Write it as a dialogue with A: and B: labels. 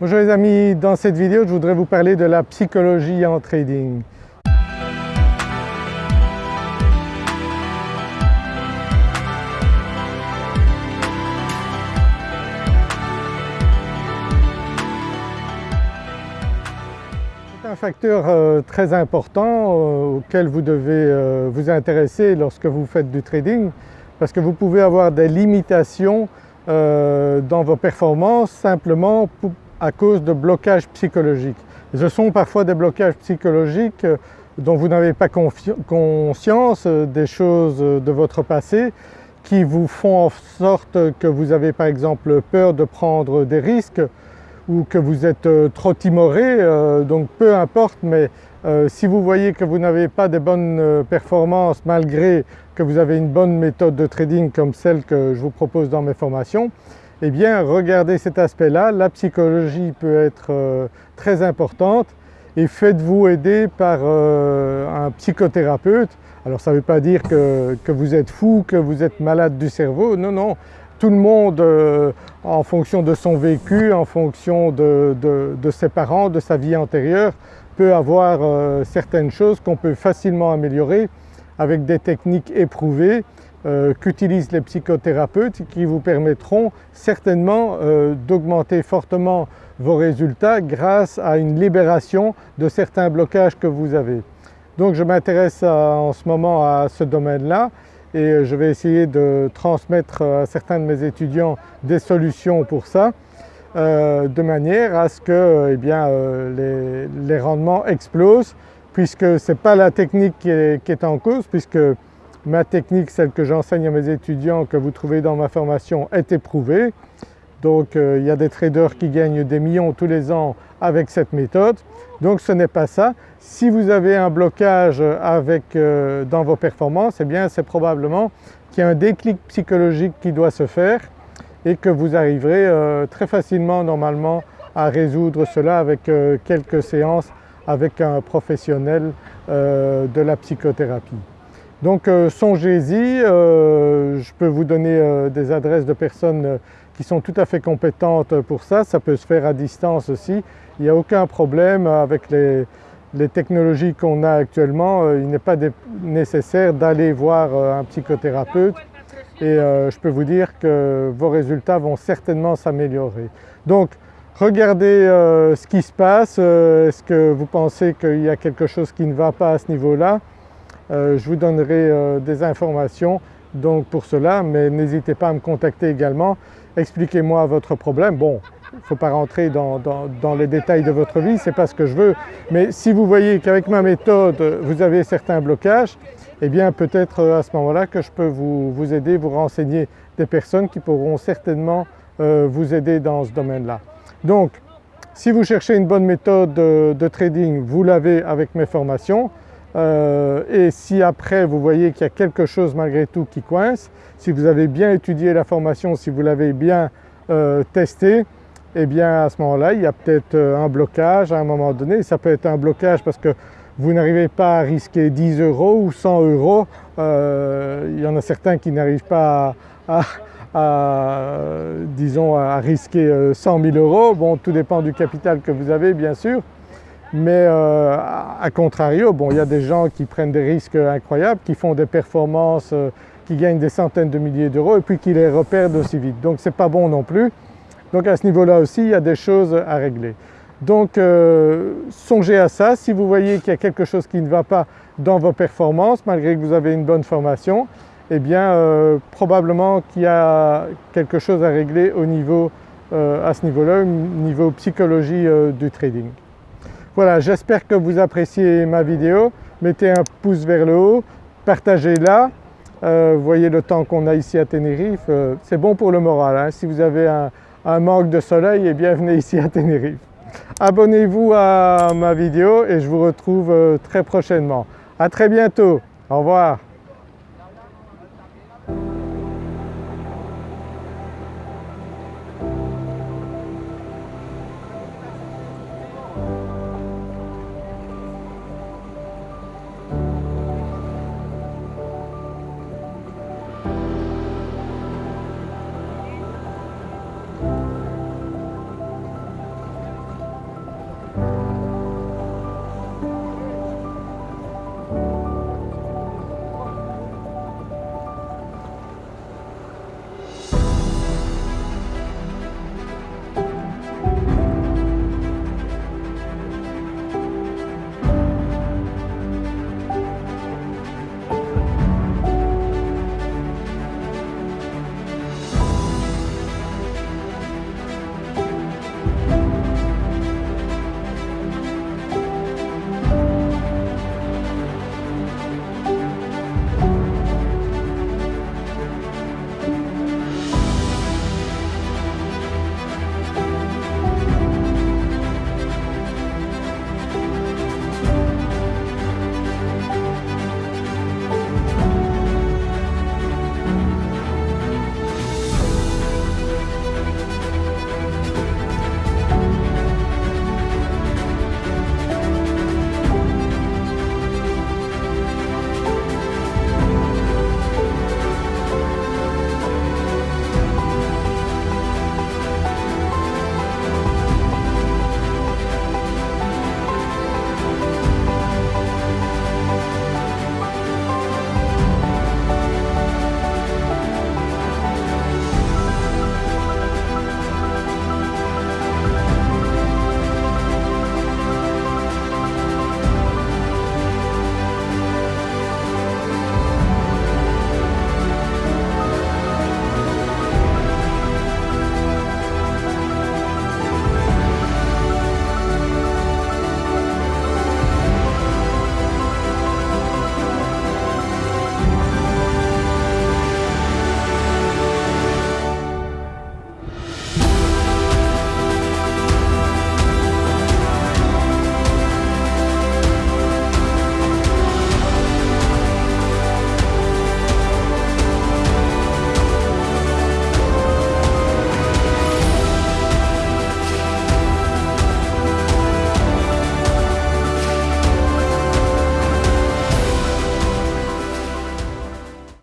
A: Bonjour les amis, dans cette vidéo je voudrais vous parler de la psychologie en trading. C'est un facteur euh, très important euh, auquel vous devez euh, vous intéresser lorsque vous faites du trading parce que vous pouvez avoir des limitations dans vos performances simplement à cause de blocages psychologiques. ce sont parfois des blocages psychologiques dont vous n'avez pas conscience des choses de votre passé qui vous font en sorte que vous avez par exemple peur de prendre des risques ou que vous êtes euh, trop timoré, euh, donc peu importe mais euh, si vous voyez que vous n'avez pas de bonnes performances malgré que vous avez une bonne méthode de trading comme celle que je vous propose dans mes formations, eh bien regardez cet aspect-là, la psychologie peut être très importante. Et faites-vous aider par un psychothérapeute. Alors ça ne veut pas dire que, vous êtes fou, que vous êtes malade du cerveau, non, non, tout le monde euh, en fonction de son vécu, en fonction de, ses parents, de sa vie antérieure peut avoir euh, certaines choses qu'on peut facilement améliorer avec des techniques éprouvées euh, qu'utilisent les psychothérapeutes qui vous permettront certainement d'augmenter fortement vos résultats grâce à une libération de certains blocages que vous avez. Donc je m'intéresse en ce moment à ce domaine-là et euh, je vais essayer de transmettre à certains de mes étudiants des solutions pour ça euh, de manière à ce que eh bien, euh, les, rendements explosent puisque ce n'est pas la technique qui est, en cause puisque ma technique, celle que j'enseigne à mes étudiants que vous trouvez dans ma formation est éprouvée. Donc il y a des traders qui gagnent des millions tous les ans avec cette méthode. Donc ce n'est pas ça. Si vous avez un blocage euh, dans vos performances, eh bien c'est probablement qu'il y a un déclic psychologique qui doit se faire et que vous arriverez euh, très facilement normalement à résoudre cela avec euh, quelques séances avec un professionnel de la psychothérapie. Donc songez-y, je peux vous donner des adresses de personnes qui sont tout à fait compétentes pour ça, ça peut se faire à distance aussi. Il n'y a aucun problème avec les, technologies qu'on a actuellement, euh, il n'est pas nécessaire d'aller voir euh, un psychothérapeute. Et euh, je peux vous dire que vos résultats vont certainement s'améliorer. Donc regardez ce qui se passe, est-ce que vous pensez qu'il y a quelque chose qui ne va pas à ce niveau-là? Je vous donnerai des informations donc pour cela mais n'hésitez pas à me contacter également, expliquez-moi votre problème. Bon il ne faut pas rentrer dans, les détails de votre vie, ce n'est pas ce que je veux. Mais si vous voyez qu'avec ma méthode vous avez certains blocages, eh bien peut-être euh, à ce moment-là que je peux vous, aider, vous renseigner des personnes qui pourront certainement euh, vous aider dans ce domaine-là. Donc si vous cherchez une bonne méthode de, trading, vous l'avez avec mes formations. Euh, et si après vous voyez qu'il y a quelque chose malgré tout qui coince, si vous avez bien étudié la formation, si vous l'avez bien testé, eh bien à ce moment-là il y a peut-être euh, un blocage à un moment donné. Ça peut être un blocage parce que vous n'arrivez pas à risquer 10 euros ou 100 euros. Euh, il y en a certains qui n'arrivent pas à, disons, à risquer 100 euh, 000 euros. Bon, tout dépend du capital que vous avez bien sûr. Mais à contrario, bon, il y a des gens qui prennent des risques incroyables, qui font des performances, qui gagnent des centaines de milliers d'euros et puis qui les reperdent aussi vite. Donc ce n'est pas bon non plus. Donc à ce niveau-là aussi, il y a des choses à régler. Donc euh, songez à ça, si vous voyez qu'il y a quelque chose qui ne va pas dans vos performances, malgré que vous avez une bonne formation, eh bien euh, probablement qu'il y a quelque chose à régler au niveau, euh, à ce niveau-là, au niveau psychologie du trading. Voilà, j'espère que vous appréciez ma vidéo, mettez un pouce vers le haut, partagez-la, vous voyez le temps qu'on a ici à Tenerife, c'est bon pour le moral. Hein. Si vous avez un, manque de soleil et bienvenue ici à Tenerife. Abonnez-vous à ma vidéo et je vous retrouve euh, très prochainement. À très bientôt, au revoir.